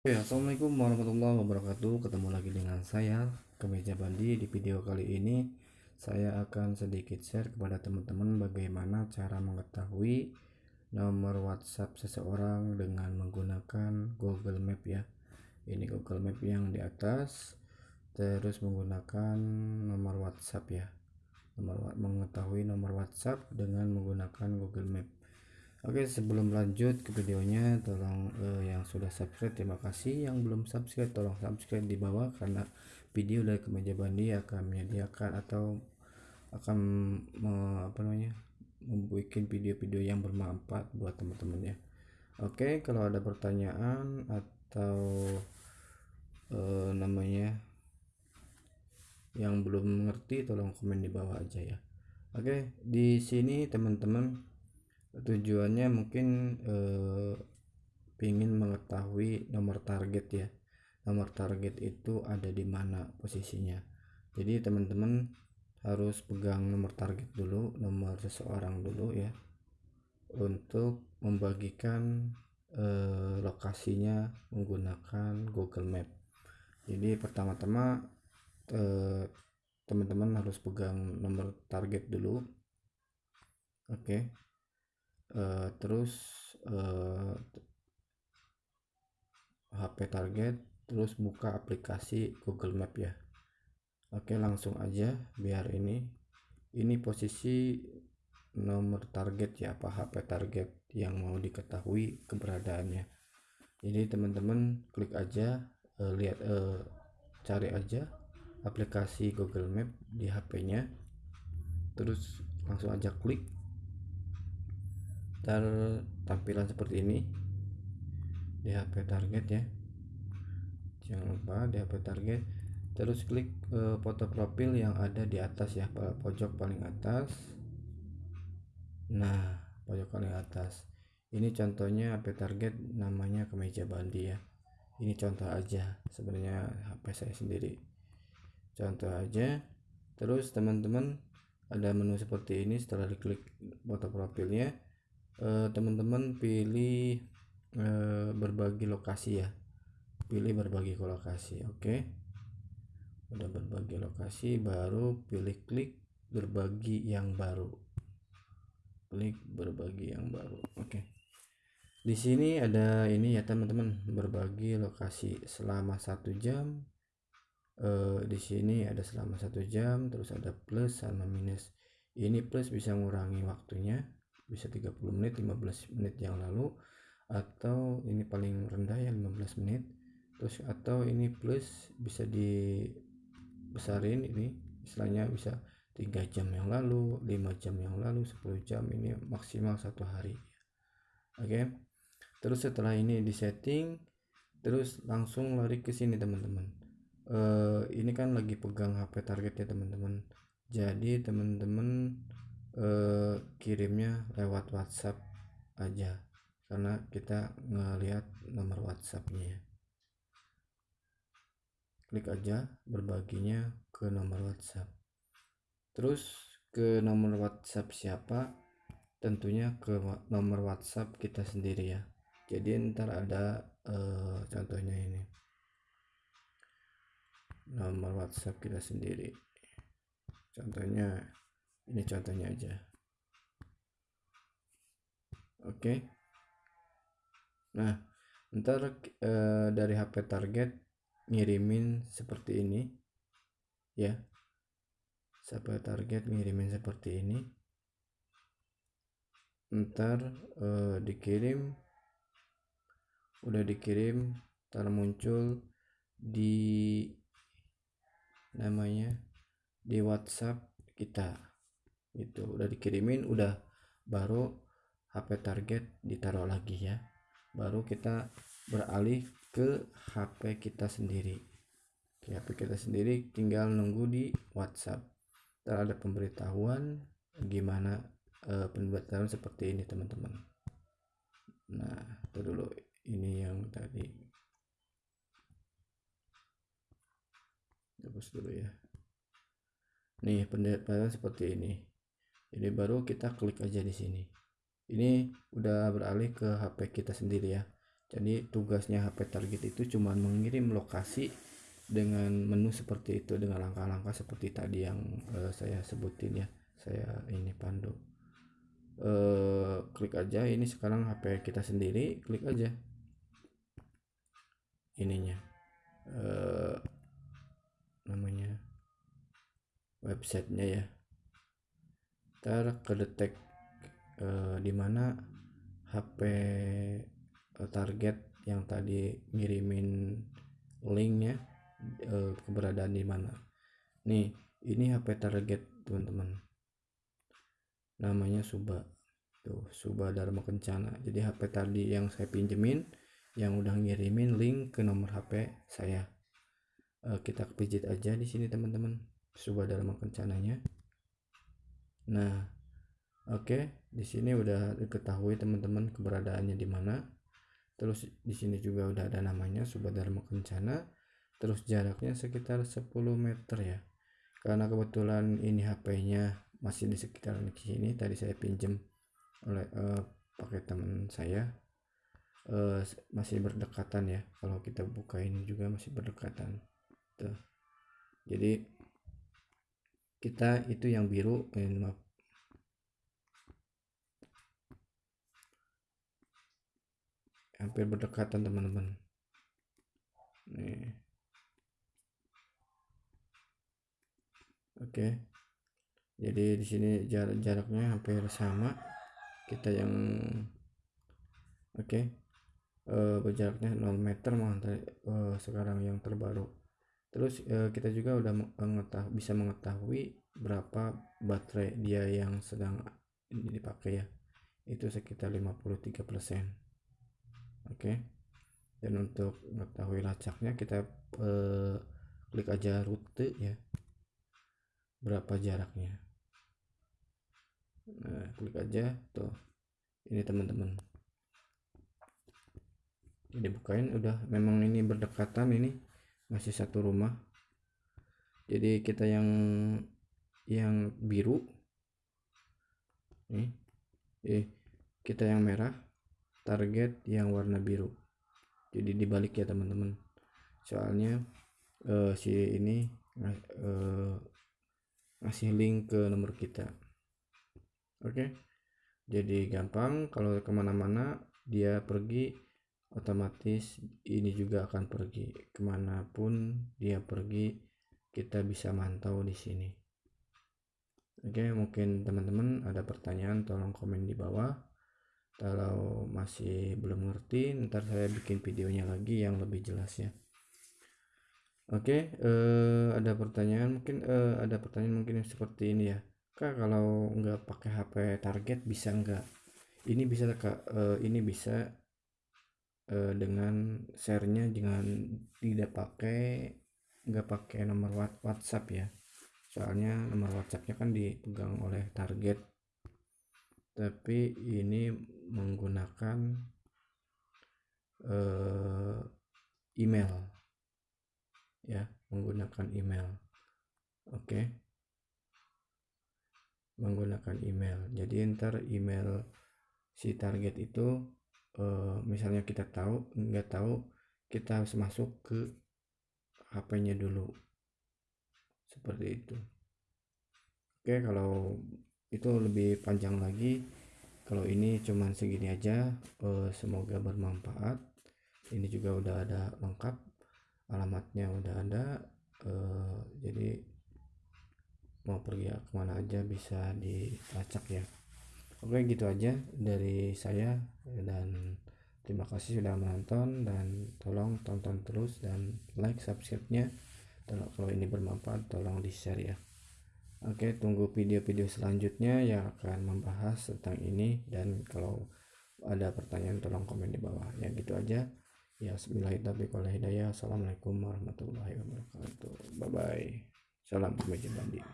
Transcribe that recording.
Oke, Assalamualaikum warahmatullahi wabarakatuh. Ketemu lagi dengan saya, Kemeja Bandi. Di video kali ini, saya akan sedikit share kepada teman-teman bagaimana cara mengetahui nomor WhatsApp seseorang dengan menggunakan Google Map ya. Ini Google Map yang di atas, terus menggunakan nomor WhatsApp ya. Nomor mengetahui nomor WhatsApp dengan menggunakan Google Map. Oke sebelum lanjut ke videonya tolong eh, yang sudah subscribe terima kasih. Yang belum subscribe tolong subscribe di bawah karena video dari kemeja bandi akan menyediakan atau akan me, apa namanya membuat video-video yang bermanfaat buat teman-teman ya. Oke kalau ada pertanyaan atau eh, namanya yang belum mengerti tolong komen di bawah aja ya. Oke di sini teman-teman tujuannya mungkin eh, ingin mengetahui nomor target ya. Nomor target itu ada di mana posisinya. Jadi teman-teman harus pegang nomor target dulu nomor seseorang dulu ya untuk membagikan eh, lokasinya menggunakan Google Map. Jadi pertama-tama eh, teman-teman harus pegang nomor target dulu. Oke. okay uh, terus uh, eh, HP target terus buka aplikasi Google Map ya. Oke langsung aja biar ini ini posisi nomor target ya apa HP target yang mau diketahui keberadaannya. Jadi teman-teman klik aja uh, lihat uh, cari aja aplikasi Google Map di HP-nya terus langsung aja klik ntar tampilan seperti ini. Di HP target ya. Jangan lupa di HP target. Terus klik uh, foto profil yang ada di atas ya pojok paling atas. Nah pojok paling atas. Ini contohnya HP target namanya kemeja bandi ya. Ini contoh aja sebenarnya HP saya sendiri. Contoh aja. Terus teman-teman ada menu seperti ini. Setelah diklik foto profilnya Eh, teman-teman pilih uh, berbagi lokasi ya. Pilih berbagi lokasi oke? Okay. udah berbagi lokasi baru pilih klik berbagi yang baru. Klik berbagi yang baru oke? Okay. di sini ada ini ya teman-teman berbagi lokasi selama satu jam. Uh, di sini ada selama satu jam terus ada plus sama minus. Ini plus bisa mengurangi waktunya bisa 30 menit 15 menit yang lalu atau ini paling rendah ya 15 menit. Terus atau ini plus bisa dibesarin ini istilahnya bisa 3 jam yang lalu 5 jam yang lalu 10 jam ini maksimal satu hari. Oke? Okay? terus setelah ini di setting terus langsung lari ke sini teman-teman. Uh, ini kan lagi pegang HP target ya teman-teman. Jadi teman-teman eh, kirimnya lewat WhatsApp aja. Karena kita ngelihat nomor WhatsAppnya. Ya. klik aja berbaginya ke nomor WhatsApp. Terus ke nomor WhatsApp siapa? Tentunya ke nomor WhatsApp kita sendiri ya. Jadi ntar ada eh, contohnya ini. Nomor WhatsApp kita sendiri. Contohnya ini contohnya aja. Oke. Nah ntar e, dari HP target ngirimin seperti ini ya. Sampai target ngirimin seperti ini. Ntar e, dikirim udah dikirim ntar muncul di namanya di WhatsApp kita itu udah dikirimin udah baru HP target ditaruh lagi ya. Baru kita beralih ke HP kita sendiri. HP kita sendiri tinggal nunggu di WhatsApp. Ntar ada pemberitahuan gimana e, pemberitahuan seperti ini teman-teman. Nah itu dulu. Ini yang tadi. Hapus dulu ya. Nih pemberitahuan seperti ini ini baru kita klik aja di sini. Ini udah beralih ke HP kita sendiri ya. Jadi tugasnya HP target itu cuma mengirim lokasi dengan menu seperti itu dengan langkah-langkah seperti tadi yang uh, saya sebutin ya saya ini pandu. Uh, klik aja ini sekarang HP kita sendiri klik aja. Ininya uh, namanya websitenya ya ntar kedetek uh, di mana HP target yang tadi ngirimin linknya uh, keberadaan di mana. Nih ini HP target teman-teman. Namanya Suba. Tuh Suba Dharma Kencana. Jadi HP tadi yang saya pinjemin yang udah ngirimin link ke nomor HP saya. Uh, kita pijit aja di sini teman-teman. Suba Dharma Kencananya nah oke okay, di sini udah diketahui teman-teman keberadaannya di mana. Terus di sini juga udah ada namanya Suba Dharma Kencana. Terus jaraknya sekitar 10 meter ya. Karena kebetulan ini HP-nya masih di sekitar sini tadi saya pinjam oleh uh, pakai teman saya. Uh, masih berdekatan ya. Kalau kita buka ini juga masih berdekatan. Tuh. Jadi kita itu yang biru eh, maaf hampir berdekatan teman-teman. Nih. Oke. Jadi di sini jarak jaraknya hampir sama. Kita yang oke. Uh, berjaraknya 0 meter mah uh, sekarang yang terbaru terus uh, kita juga udah mengetahui, bisa mengetahui berapa baterai dia yang sedang dipakai ya. Itu sekitar 53% oke? Okay. dan untuk mengetahui lacaknya kita uh, klik aja rute ya. Berapa jaraknya. Nah klik aja. Tuh ini teman-teman. Jadi bukain udah. Memang ini berdekatan ini masih satu rumah. Jadi kita yang yang biru nih eh kita yang merah target yang warna biru. Jadi dibalik ya teman-teman. Soalnya uh, si ini uh, ngasih link ke nomor kita. Oke? Okay? jadi gampang kalau ke mana-mana dia pergi otomatis ini juga akan pergi. Ke mana pun dia pergi kita bisa mantau di sini. Oke mungkin teman-teman ada pertanyaan tolong komen di bawah. Kalau masih belum ngerti ntar saya bikin videonya lagi yang lebih jelas ya. Oke, uh, ada pertanyaan mungkin uh, ada pertanyaan mungkin yang seperti ini ya. Kak, kalau nggak pakai HP target bisa nggak? Ini bisa kak, uh, ini bisa uh, dengan sharenya dengan tidak pakai nggak pakai nomor WhatsApp ya. Soalnya nomor WhatsAppnya kan dipegang oleh target. Tapi ini menggunakan uh, email ya menggunakan email oke okay. menggunakan email jadi ntar email si target itu uh, misalnya kita tahu nggak tahu kita harus masuk ke HP-nya dulu. Seperti itu. Oke kalau itu lebih panjang lagi kalau ini cuman segini aja uh, semoga bermanfaat. Ini juga udah ada lengkap alamatnya udah ada uh, jadi mau pergi ke mana aja bisa dilacak ya oke gitu aja dari saya dan terima kasih sudah menonton dan tolong tonton terus dan like subscribe nya kalau ini bermanfaat tolong di share ya. Oke tunggu video-video selanjutnya yang akan membahas tentang ini dan kalau ada pertanyaan tolong komen di bawah. Ya gitu aja. Ya hidayah assalamualaikum warahmatullahi wabarakatuh. Bye bye salam kemeja banding